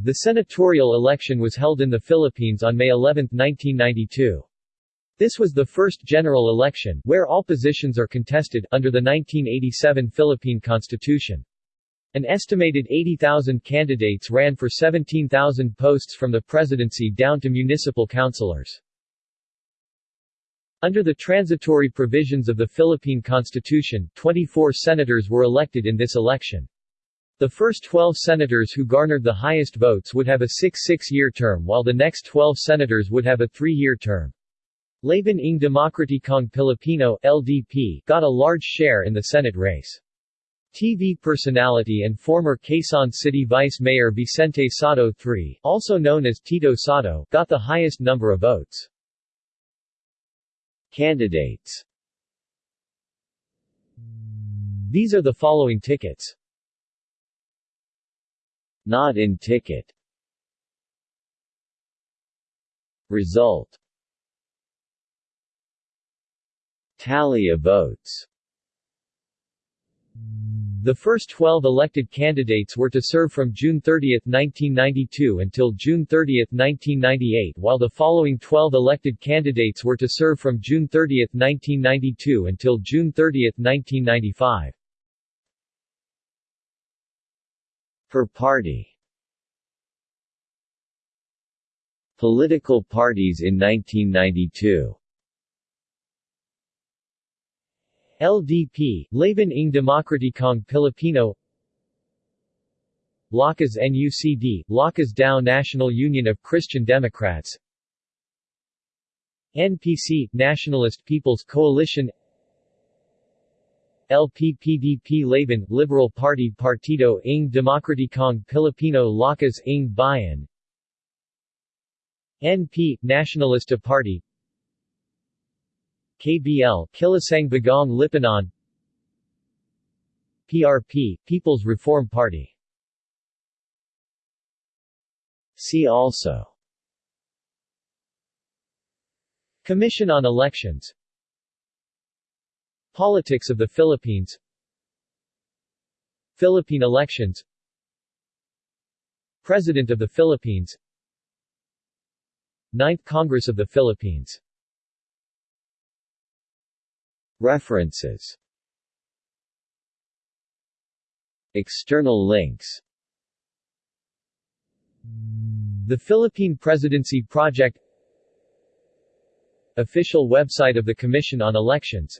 The senatorial election was held in the Philippines on May 11, 1992. This was the first general election, where all positions are contested, under the 1987 Philippine Constitution. An estimated 80,000 candidates ran for 17,000 posts from the presidency down to municipal councilors. Under the transitory provisions of the Philippine Constitution, 24 senators were elected in this election. The first 12 senators who garnered the highest votes would have a 6-6-year term while the next 12 senators would have a 3-year term. Laban ng Demokratikong Pilipino LDP got a large share in the Senate race. TV personality and former Quezon City Vice Mayor Vicente Sotto III, also known as Tito Sotto, got the highest number of votes. Candidates These are the following tickets not in ticket. Result. Tally of votes. The first 12 elected candidates were to serve from June 30, 1992 until June 30, 1998 while the following 12 elected candidates were to serve from June 30, 1992 until June 30, 1995. Per party. Political parties in 1992 LDP, Laban ng Demokratikong Pilipino. Lakas NUCD, Lakas Dao National Union of Christian Democrats. NPC, Nationalist People's Coalition LPPDP Laban, Liberal Party Partido ng Demokratikong Pilipino Lakas ng Bayan. NP, Nationalista Party. KBL, Kilusang Bagong Lipunan PRP, People's Reform Party. See also. Commission on Elections Politics of the Philippines. Philippine elections. President of the Philippines. Ninth Congress of the Philippines. References. External links. The Philippine Presidency Project. Official website of the Commission on Elections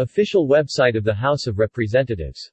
Official website of the House of Representatives